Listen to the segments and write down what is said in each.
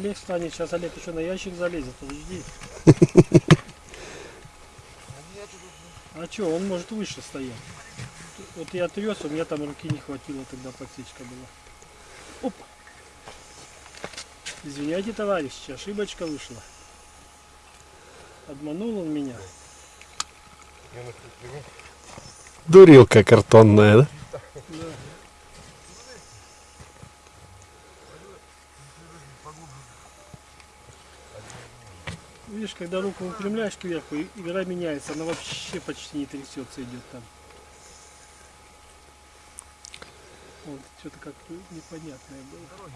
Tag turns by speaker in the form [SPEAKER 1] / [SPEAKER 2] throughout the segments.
[SPEAKER 1] Олег станет, сейчас Олег еще на ящик залезет, подожди. А что, он может выше стоять. Вот я трес, у меня там руки не хватило, тогда подсечка была. Оп. Извиняйте, товарищи, ошибочка вышла. Обманул он меня.
[SPEAKER 2] Дурилка картонная, да?
[SPEAKER 1] Видишь, когда руку выпрямляешь кверху, игра меняется, она вообще почти не трясется, идет там. Вот, что-то как-то непонятное было.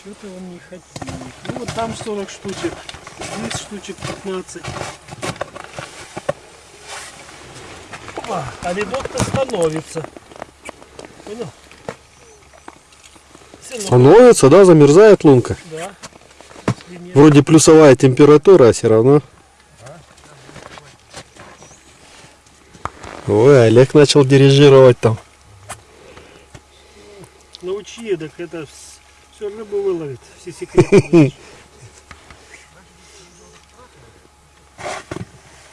[SPEAKER 1] Что-то он не хотел. Ну вот там 40 штучек, здесь штучек 15. Опа, а ледок-то становится. Понял? Равно,
[SPEAKER 2] Становится, да, замерзает лунка.
[SPEAKER 1] Да.
[SPEAKER 2] Вроде плюсовая температура, а все равно. Ой, Олег начал дирижировать там.
[SPEAKER 1] Научи, так это все рыбу выловит, все секреты.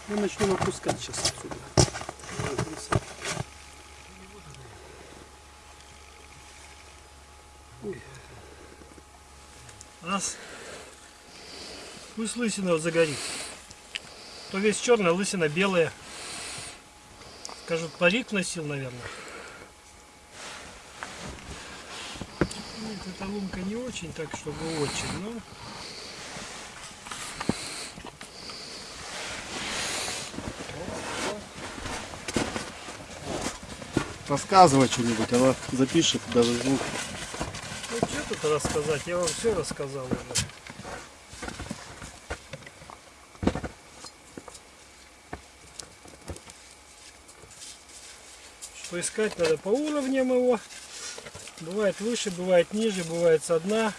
[SPEAKER 1] Мы начнем опускать сейчас отсюда. Ой. Раз. Пусть лысина загорит. То весь черный, лысина белая. Скажут, парик носил, наверное. Нет, эта лунка не очень, так чтобы очень, но...
[SPEAKER 3] Рассказывай что-нибудь, она запишет даже звук.
[SPEAKER 1] Что тут рассказать? Я вам все рассказал уже. Что искать надо по уровням его. Бывает выше, бывает ниже, бывает со дна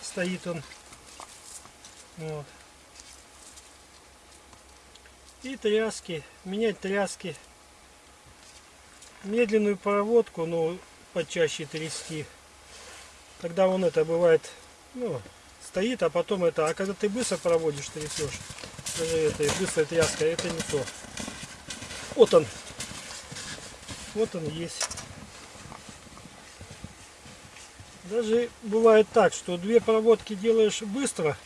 [SPEAKER 1] стоит он. Вот. И тряски. Менять тряски. Медленную проводку, ну, почаще трясти. Тогда он это бывает, ну, стоит, а потом это, а когда ты быстро проводишь, трясешь, даже это, и быстрая тряска, это не то. Вот он. Вот он есть. Даже бывает так, что две проводки делаешь быстро,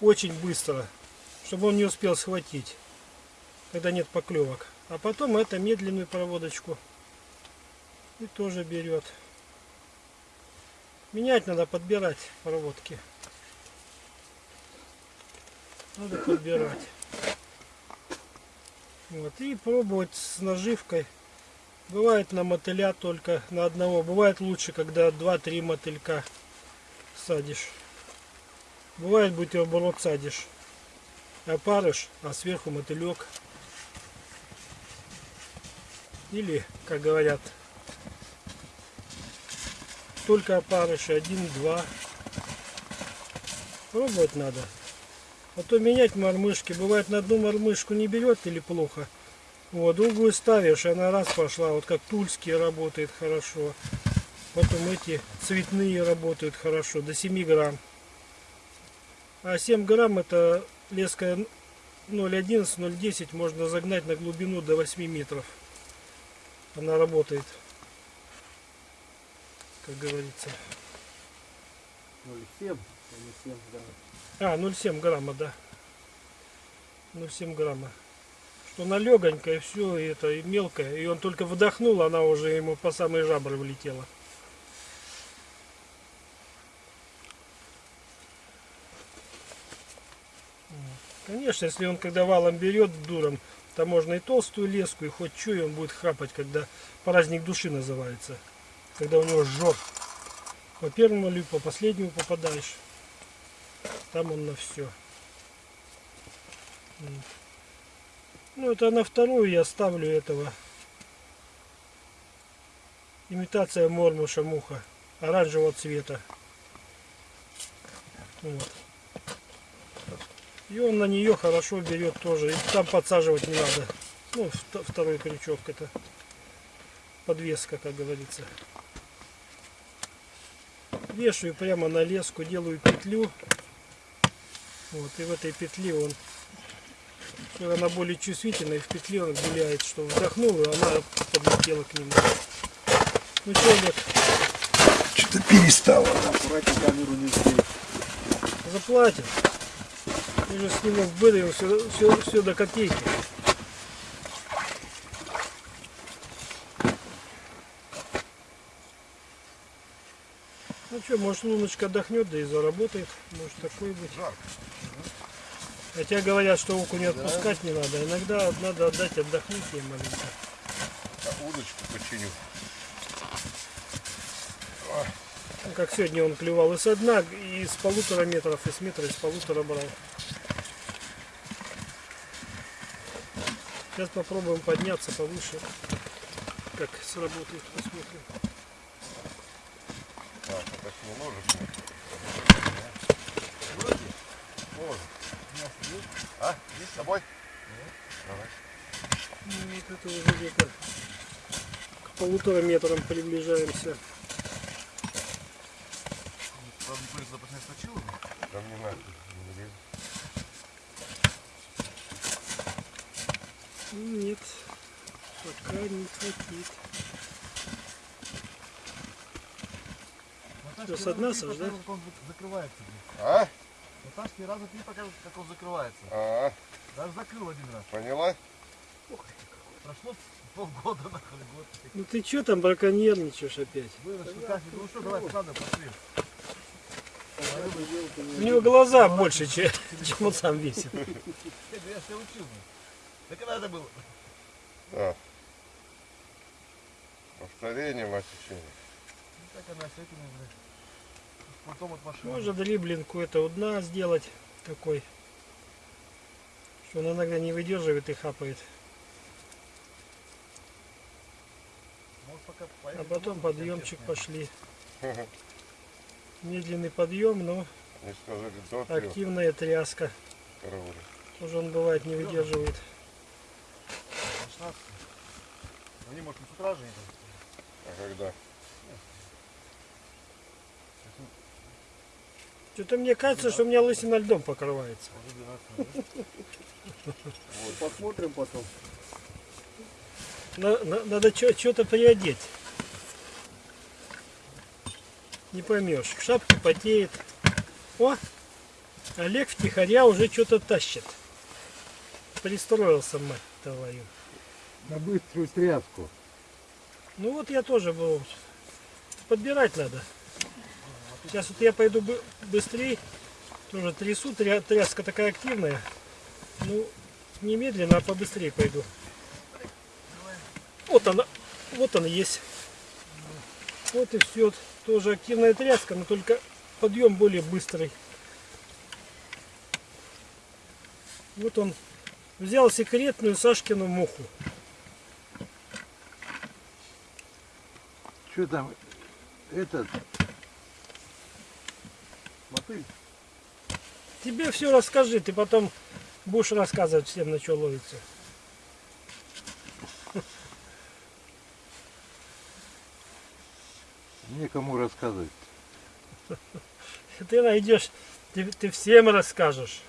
[SPEAKER 1] очень быстро, чтобы он не успел схватить, когда нет поклевок. А потом это медленную проводочку и тоже берет. Менять надо, подбирать проводки. Надо подбирать. Вот, и пробовать с наживкой. Бывает на мотыля только на одного. Бывает лучше, когда 2-3 мотылька садишь. Бывает бутерброд садишь. Опарыш, а сверху мотылек. Или, как говорят, только опарыши, один-два. Пробовать надо. А то менять мормышки. Бывает на одну мормышку не берет или плохо. Вот, другую ставишь, она раз пошла. Вот как тульские работает хорошо. Потом эти цветные работают хорошо, до 7 грамм. А 7 грамм это леска 0,11-0,10 можно загнать на глубину до 8 метров. Она работает, как говорится.
[SPEAKER 3] 0,7, 0,7, да.
[SPEAKER 1] А, 0,7 грамма, да. 0,7 грамма. Что она легонькая, все, и это и мелкая. И он только вдохнул, она уже ему по самые жабры влетела. Конечно, если он когда валом берет дуром, то можно и толстую леску, и хоть что, и он будет хапать, когда праздник души называется. Когда у него жжет. По первому или по последнему попадаешь. Там он на все. Ну, это на вторую я ставлю этого. Имитация мормуша муха. Оранжевого цвета. Вот. И он на нее хорошо берет тоже. И там подсаживать не надо. Ну, вт- второй крючок это. подвеска, как говорится. Вешаю прямо на леску, делаю петлю. Вот, и в этой петле он, она более чувствительная, в петле он гуляет, что вдохнул, и она подлетела к нему. Ну что, Олег,
[SPEAKER 2] Что-то перестало.
[SPEAKER 3] Аккуратнее камеру не сбей.
[SPEAKER 1] заплатим. Я же сниму в быдаю все, все, все до копейки. Ну что, может Луночка отдохнет, да и заработает. Может такой быть. Хотя говорят, что окунь отпускать не надо. Иногда надо отдать отдохнуть ей маленько.
[SPEAKER 4] Удочку починю.
[SPEAKER 1] Ну, Как сегодня он клевал и со дна, и с полутора метров, и с метра, и с полутора брал. Сейчас попробуем подняться повыше. Как сработает, посмотрим.
[SPEAKER 4] Так, это ж не ложишь. Может. А? Есть с собой?
[SPEAKER 1] Ну, вот это уже где-то к полутора метрам приближаемся.
[SPEAKER 4] Да мне нахуй. не лезет.
[SPEAKER 1] Ну, Нет, пока не хватит. Что, с дна Саш, да?
[SPEAKER 3] Как он закрывается.
[SPEAKER 4] А?
[SPEAKER 3] Наташке раза три покажут, как он закрывается.
[SPEAKER 4] А,
[SPEAKER 3] Даже закрыл один раз.
[SPEAKER 4] поняла?
[SPEAKER 3] Прошло полгода, нахуй, год.
[SPEAKER 1] Ну ты что там браконьерничаешь опять?
[SPEAKER 3] Вырос, Наташка, ну что, давай, надо, пошли.
[SPEAKER 1] У него глаза больше, чем, чем он сам весит.
[SPEAKER 3] Я я ж тебя учил. Да когда это было?
[SPEAKER 4] Да. Повторение, мать учения.
[SPEAKER 3] Ну, так она с этими, блядь. Потом от машины.
[SPEAKER 1] Можно дриблинг это у дна сделать такой, что он иногда не выдерживает и хапает.
[SPEAKER 3] Пока
[SPEAKER 1] А потом
[SPEAKER 3] домой,
[SPEAKER 1] подъемчик пошли. Медленный подъем, но активная тряска. Тоже он бывает не выдерживает.
[SPEAKER 3] 16. Они, может, не с утра же не
[SPEAKER 4] А когда?
[SPEAKER 1] Что-то мне кажется, что у меня лысина льдом покрывается.
[SPEAKER 3] Уже 12 да?
[SPEAKER 5] Посмотрим потом.
[SPEAKER 1] На- на- надо что-то приодеть. Не поймешь. В шапке потеет. О! Олег втихаря уже что-то тащит. Пристроился, мать твою.
[SPEAKER 5] На быструю тряску.
[SPEAKER 1] Ну вот я тоже был. Подбирать надо. Сейчас вот я пойду бы- быстрее. Тоже трясу. Тря- Тряска такая активная. Ну, не медленно, а побыстрее пойду. Вот она. Вот она есть. Вот и все. Тоже активная тряска, но только подъем более быстрый. Вот он взял секретную Сашкину муху.
[SPEAKER 5] Что там? Этот.
[SPEAKER 3] Мотыль.
[SPEAKER 1] Тебе все расскажи, ты потом будешь рассказывать всем, на что ловится.
[SPEAKER 5] Некому рассказывать.
[SPEAKER 1] Ты найдешь, ты, ты всем расскажешь.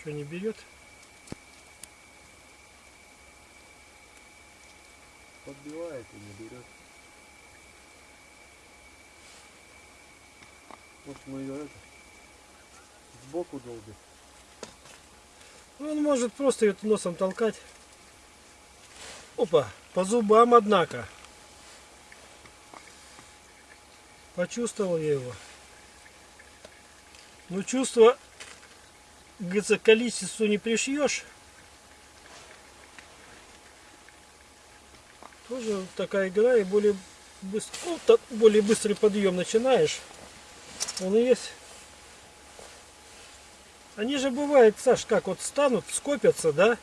[SPEAKER 1] Что не берет?
[SPEAKER 3] Подбивает и не берет. Может, мы ее это сбоку долбим.
[SPEAKER 1] Ну, Он может просто ее носом толкать. Опа, по зубам, однако. Почувствовал я его. Ну, чувство, говорится, количеству не пришьешь. Тоже такая игра и более быстро, ну, более быстрый подъем начинаешь. Он и есть. Они же бывает, Саш, как вот станут, скопятся, да?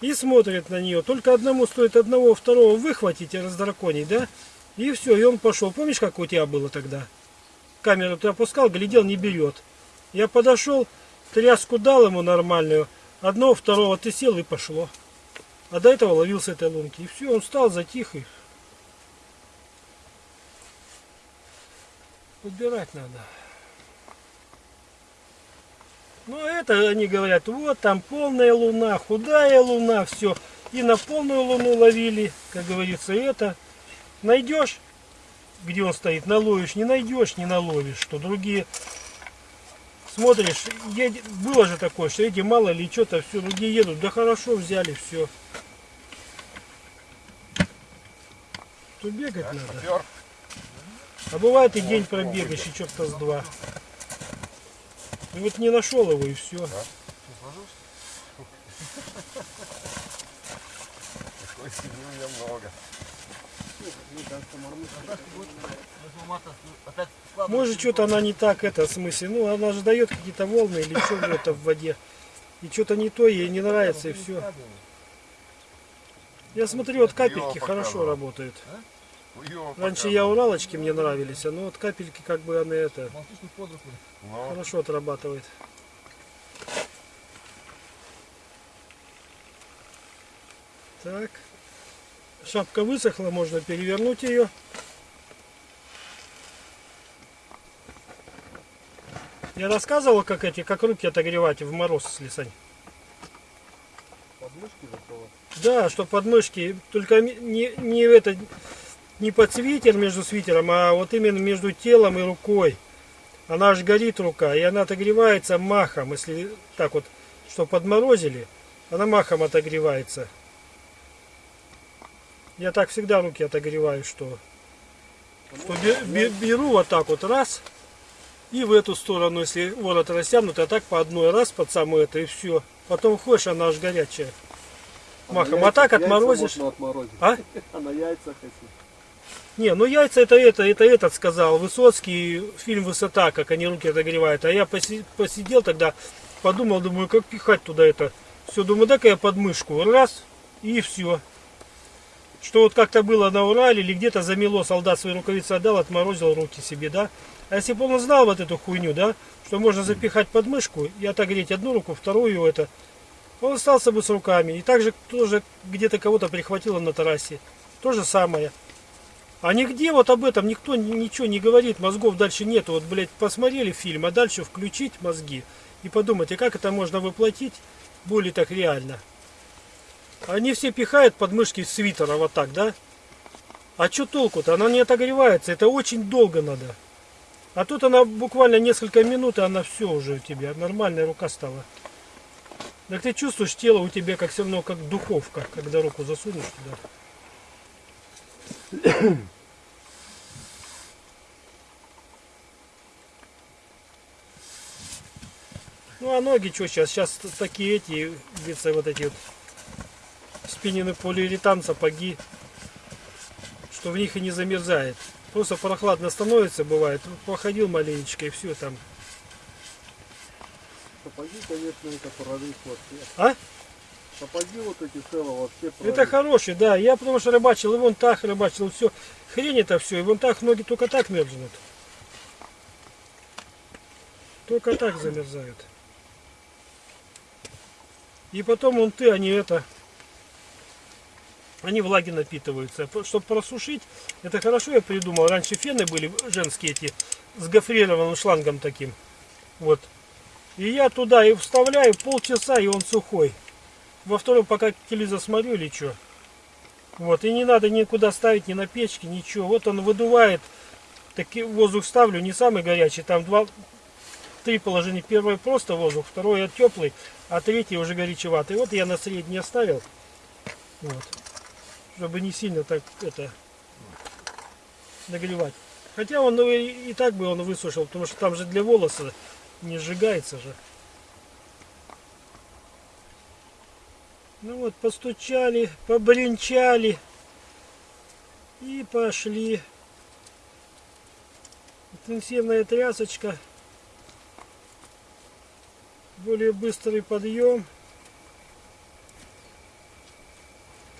[SPEAKER 1] И смотрят на нее. Только одному стоит одного, второго выхватить и раздраконить, да? И все, и он пошел. Помнишь, как у тебя было тогда? Камеру ты опускал, глядел, не берет. Я подошел, тряску дал ему нормальную. Одного, второго ты сел и пошло. А до этого ловил с этой лунки. И все, он встал, затих и... Подбирать надо. Ну, это они говорят, вот там полная луна, худая луна, все. И на полную луну ловили, как говорится, это. Найдешь, где он стоит, наловишь, не найдешь, не наловишь. Что другие смотришь, едет, было же такое, что эти мало ли что-то, все, другие едут, да хорошо взяли, все. То бегать надо.
[SPEAKER 4] Попер.
[SPEAKER 1] А бывает и день пробегаешь, и черта с два. И вот не нашел его, и все.
[SPEAKER 4] Такой меня много.
[SPEAKER 1] Может, что-то она не так, это, в смысле, ну, она же дает какие-то волны или что это в воде. И что-то не то, ей не нравится, и все. Я смотрю, вот капельки хорошо работают. Раньше я уралочки мне нравились, а ну вот капельки как бы она это хорошо отрабатывает. Так. Шапка высохла, можно перевернуть ее. Я рассказывал, как эти, как руки отогревать в мороз, Слесань.
[SPEAKER 5] Подмышки закрывать.
[SPEAKER 1] Да, что подмышки, только не, не это, не под свитер между свитером, а вот именно между телом и рукой. Она аж горит рука, и она отогревается махом, если так вот, что подморозили, она махом отогревается. Я так всегда руки отогреваю, что, что бе- бе- беру вот так вот раз, и в эту сторону, если ворот растянут, а так по одной раз под самое это и все. Потом ходишь, она аж горячая. Махом. А так отморозишь. А?
[SPEAKER 5] А на яйцах если.
[SPEAKER 1] Не, ну яйца это это, это этот сказал. Высоцкий, фильм «Высота», как они руки отогревают. А я поси- посидел тогда, подумал, думаю, как пихать туда это. Все, думаю, дай-ка я подмышку. Раз, и все. Что вот как-то было на Урале, или где-то замело, солдат свои рукавицы отдал, отморозил руки себе, да. А если бы он знал вот эту хуйню, да, что можно запихать подмышку и отогреть одну руку, вторую это, он остался бы с руками. И также тоже где-то кого-то прихватило на террасе. То же самое. А нигде вот об этом никто ни- ничего не говорит, мозгов дальше нету. Вот, блядь, посмотрели фильм, а дальше включить мозги и подумать, а как это можно воплотить более так реально. Они все пихают подмышки свитера вот так, да? А что толку-то? Она не отогревается, это очень долго надо. А тут она буквально несколько минут, и она все уже у тебя, нормальная рука стала. Так ты чувствуешь, тело у тебя как все равно как духовка, когда руку засунешь туда. Ну а ноги что сейчас? Сейчас такие эти, говорится, вот эти вот спиннины полиуретан сапоги, что в них и не замерзает. Просто прохладно становится, бывает. Походил маленечко и все там.
[SPEAKER 5] Сапоги, конечно, это прорыв вообще.
[SPEAKER 1] А?
[SPEAKER 5] Сапоги вот эти целого вообще прорыв.
[SPEAKER 1] Это хороший, да. Я потому что рыбачил, и вон так рыбачил, все. Хрень это все, и вон так ноги только так мерзнут. Только так замерзают. И потом вон ты, они это, они влаги напитываются. Чтобы просушить, это хорошо я придумал. Раньше фены были женские эти, с гофрированным шлангом таким. Вот. И я туда и вставляю полчаса, и он сухой. Во втором пока телевизор смотрю или что. Вот, и не надо никуда ставить, ни на печке, ничего. Вот он выдувает. Таки воздух ставлю, не самый горячий, там два, три положения. Первое просто воздух, второе теплый, а третий уже горячеватый. Вот я на средний оставил. Вот. Чтобы не сильно так это нагревать. Хотя он ну, и, и так бы он высушил, потому что там же для волоса не сжигается же. Ну вот, постучали, побренчали и пошли. Интенсивная трясочка. Более быстрый подъем.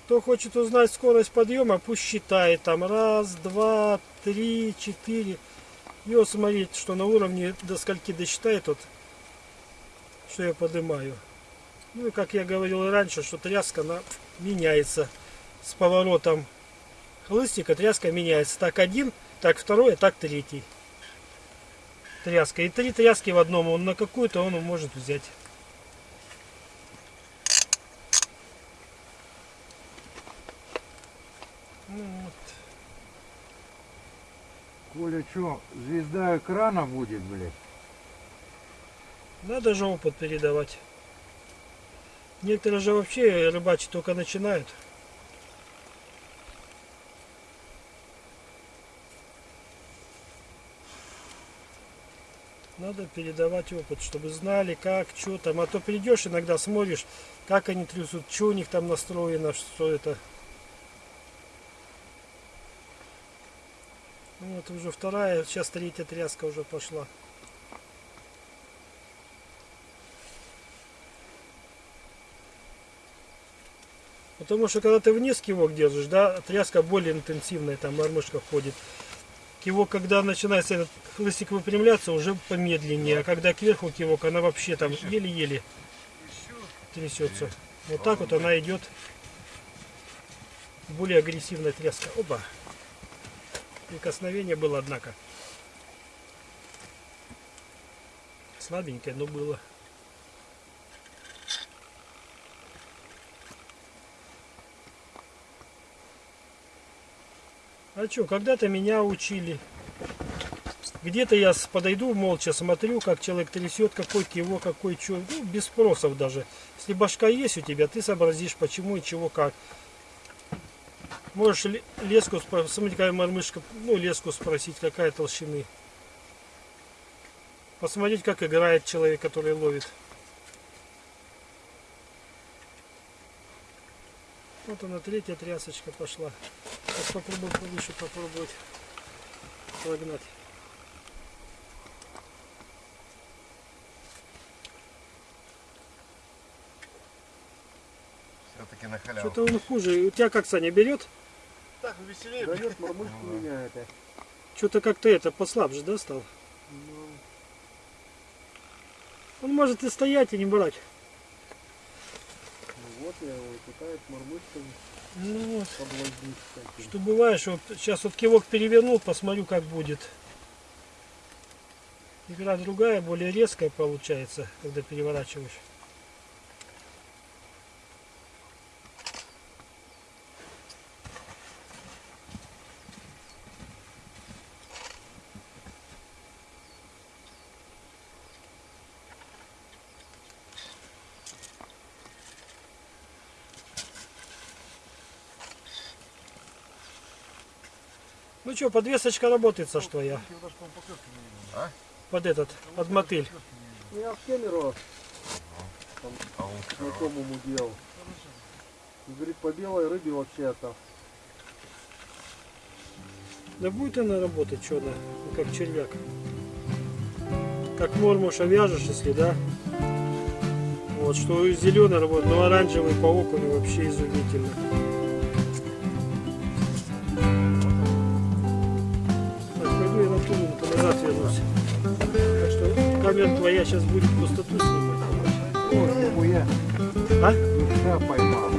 [SPEAKER 1] Кто хочет узнать скорость подъема, пусть считает там раз, два, три, четыре. И вот смотрите, что на уровне до скольки досчитает, вот, что я поднимаю. Ну и как я говорил и раньше, что тряска на меняется с поворотом хлыстика, тряска меняется. Так один, так второй, а так третий. Тряска. И три тряски в одном. Он на какую-то он может взять. Ну, вот.
[SPEAKER 2] Коля, что, звезда экрана будет, блядь?
[SPEAKER 1] Надо же опыт передавать. Некоторые же вообще рыбачить только начинают. Надо передавать опыт, чтобы знали, как, что там. А то придешь иногда, смотришь, как они трясут, что у них там настроено, что это. Ну, Вот уже вторая, сейчас третья тряска уже пошла. Потому что когда ты вниз кивок держишь, да, тряска более интенсивная, там мормышка ходит. Кивок, когда начинается этот хлыстик выпрямляться, уже помедленнее. А когда кверху кивок, она вообще там еле-еле трясется. Вот так вот она идет. Более агрессивная тряска. Опа. Прикосновение было, однако. Слабенькое, но было. А что, когда-то меня учили. Где-то я подойду, молча смотрю, как человек трясет, какой киво, какой что. Ну, без спросов даже. Если башка есть у тебя, ты сообразишь, почему и чего как. Можешь ле- леску спросить, смотри, какая мормышка, ну, леску спросить, какая толщины. Посмотреть, как играет человек, который ловит. Вот она, третья трясочка пошла. Сейчас попробуем повыше попробовать согнать.
[SPEAKER 4] Все-таки на халяву.
[SPEAKER 1] Что-то он хуже. У тебя как, Саня, берет?
[SPEAKER 3] Так, веселее.
[SPEAKER 5] Да нет, мормышку меняет. а.
[SPEAKER 1] Что-то как-то это послабже, да, стал?
[SPEAKER 5] Ну,
[SPEAKER 1] Он может и стоять, и не брать.
[SPEAKER 5] Вот я его пытаюсь мормышками
[SPEAKER 1] Ну вот. Что бывает, что вот сейчас вот кивок перевернул, посмотрю, как будет. Игра другая, более резкая получается, когда переворачиваешь. Ну что, подвесочка работает, со что я?
[SPEAKER 4] А?
[SPEAKER 1] Под этот, под мотыль.
[SPEAKER 5] Я в Кемерово
[SPEAKER 4] А он
[SPEAKER 5] знакомому делал. Говорит, по белой рыбе вообще это.
[SPEAKER 1] Да будет она работать, что она, ну, как червяк. Как мормуша вяжешь, если, да? Вот, что зеленый работает, но оранжевый по окуну вообще изумительно. Камера твоя сейчас будет пустоту снимать.
[SPEAKER 2] О, нихуя,
[SPEAKER 1] А?
[SPEAKER 2] душа поймал.